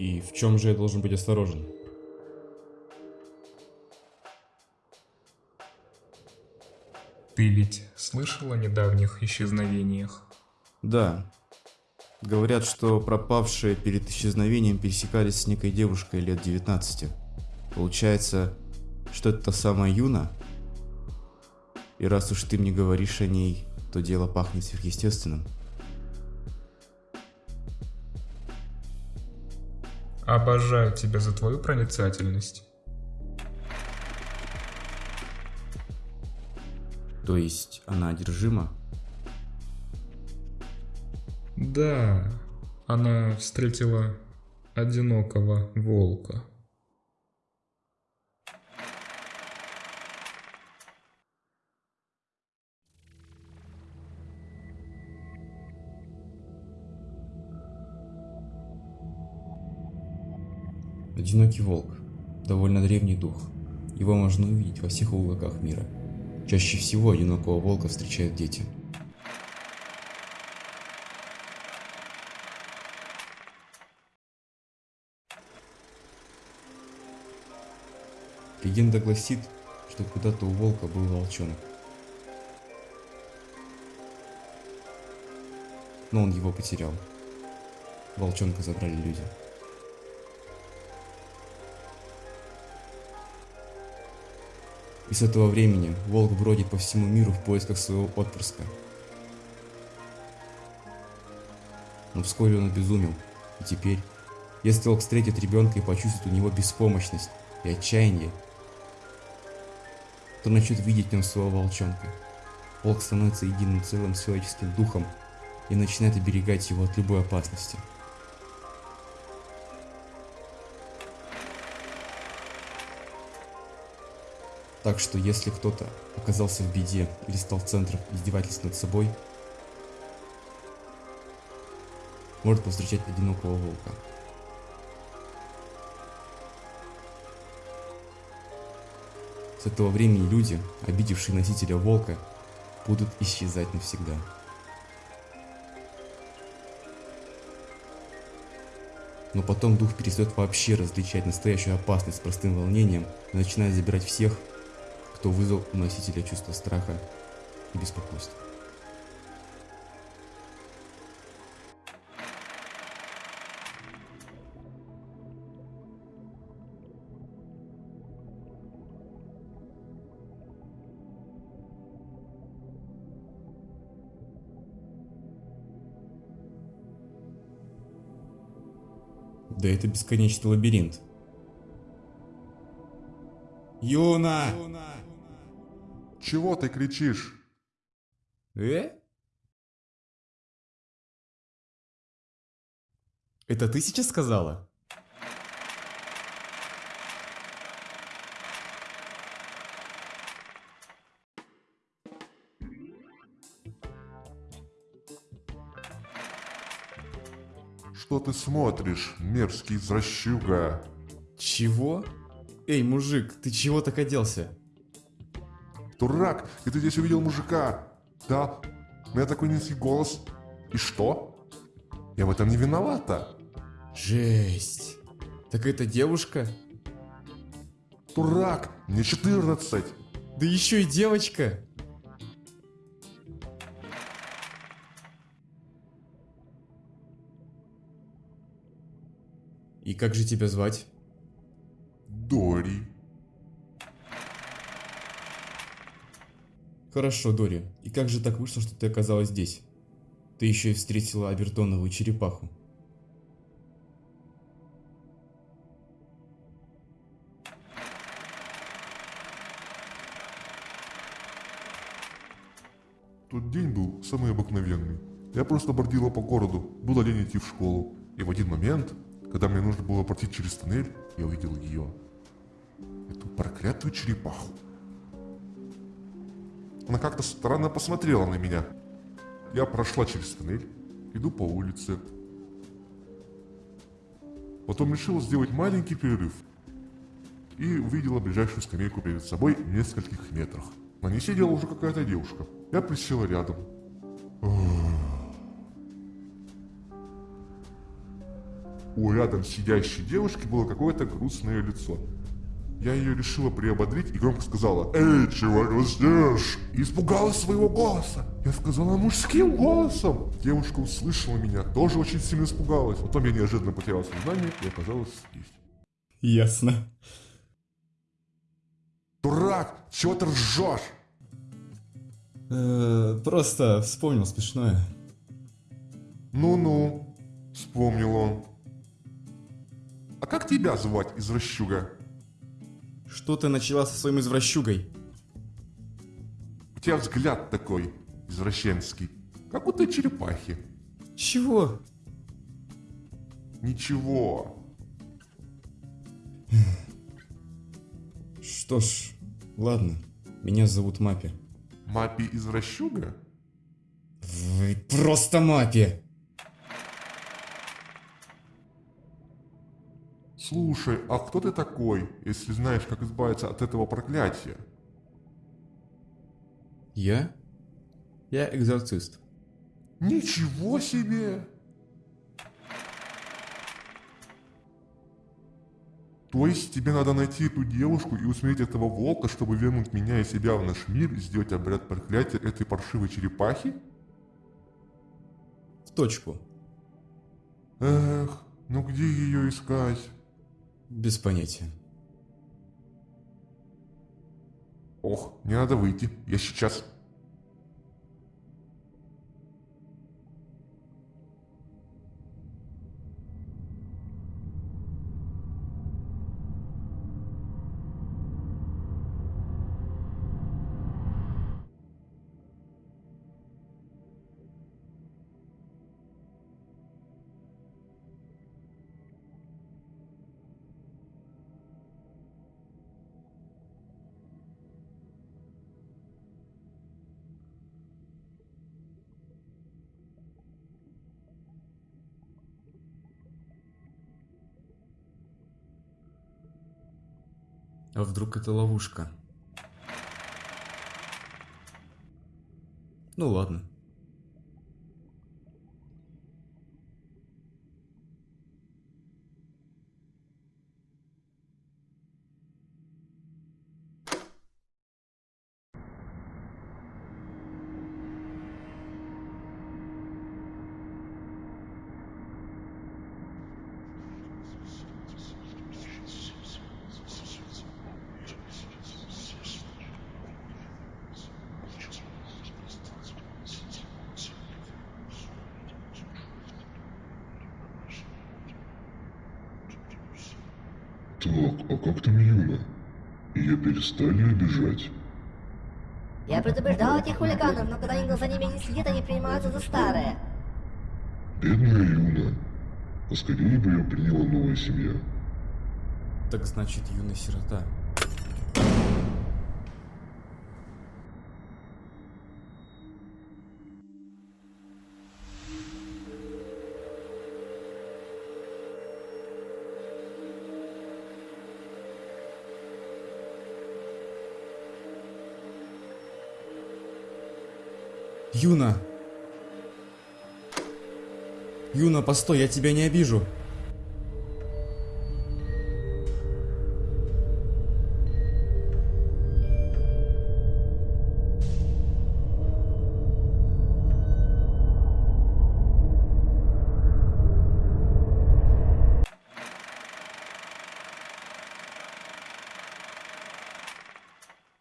И в чем же я должен быть осторожен? Ты ведь слышал о недавних исчезновениях? Да. Говорят, что пропавшие перед исчезновением пересекались с некой девушкой лет 19. Получается, что это та самая Юна? И раз уж ты мне говоришь о ней, то дело пахнет сверхъестественным. Обожаю тебя за твою проницательность. То есть она одержима? Да, она встретила одинокого волка. Одинокий волк. Довольно древний дух. Его можно увидеть во всех уголках мира. Чаще всего одинокого волка встречают дети. Легенда гласит, что когда-то у волка был волчонок. Но он его потерял. Волчонка забрали люди. И с этого времени волк бродит по всему миру в поисках своего отпрыска. Но вскоре он обезумел, и теперь, если волк встретит ребенка и почувствует у него беспомощность и отчаяние, то начнет видеть в нем своего волчонка. Волк становится единым целым с человеческим духом и начинает оберегать его от любой опасности. Так что если кто-то оказался в беде или стал центром издевательств над собой, может повстречать одинокого волка. С этого времени люди, обидевшие носителя волка, будут исчезать навсегда. Но потом дух перестает вообще различать настоящую опасность с простым волнением и начинает забирать всех, кто вызвал у носителя чувство страха и беспокойства. Да это бесконечный лабиринт. Юна! Чего ты кричишь? Э? Это ты сейчас сказала? Что ты смотришь, мерзкий извращуга? Чего? Эй, мужик, ты чего так оделся? Дурак, и ты здесь увидел мужика? Да, у меня такой низкий голос. И что? Я в этом не виновата. Жесть. Так это девушка? Дурак, мне 14. Да еще и девочка. И как же тебя звать? Дори. Хорошо, Дори. И как же так вышло, что ты оказалась здесь? Ты еще и встретила Абертоновую черепаху. Тот день был самый обыкновенный. Я просто бродила по городу, было лень идти в школу. И в один момент, когда мне нужно было пройти через туннель, я увидел ее. Эту проклятую черепаху. Она как-то странно посмотрела на меня. Я прошла через туннель, иду по улице. Потом решила сделать маленький перерыв. И увидела ближайшую скамейку перед собой в нескольких метрах. На ней сидела уже какая-то девушка. Я присела рядом. у рядом сидящей девушки было какое-то грустное лицо. Я ее решила приободрить и громко сказала «Эй, чего грустишь?» И испугалась своего голоса. Я сказала мужским голосом. Девушка услышала меня, тоже очень сильно испугалась. Потом я неожиданно потеряла сознание и оказалась здесь. Ясно. Дурак, чего ты ржешь? Э, Просто вспомнил смешное. Ну-ну, вспомнил он. А как тебя звать, извращуга? Что ты начала со своим извращугой? У тебя взгляд такой, извращенский, как у той черепахи. Чего? Ничего. Что ж, ладно. Меня зовут Мапи. Мапи извращуга? Вы просто Мапи! Слушай, а кто ты такой, если знаешь, как избавиться от этого проклятия? Я? Я экзорцист. Ничего себе! То есть тебе надо найти эту девушку и усмирить этого волка, чтобы вернуть меня и себя в наш мир и сделать обряд проклятия этой паршивой черепахи? В точку. Эх, ну где ее искать? Без понятия. Ох, не надо выйти, я сейчас. А вдруг это ловушка? Ну ладно. Так, а как там Юна? Ее перестали обижать? Я предупреждал этих хулиганов, но когда никто за ними не следит, они принимаются за старое. Бедная Юна. Поскорее бы ее приняла новая семья. Так значит, юная сирота. Юна! Юна, постой, я тебя не обижу.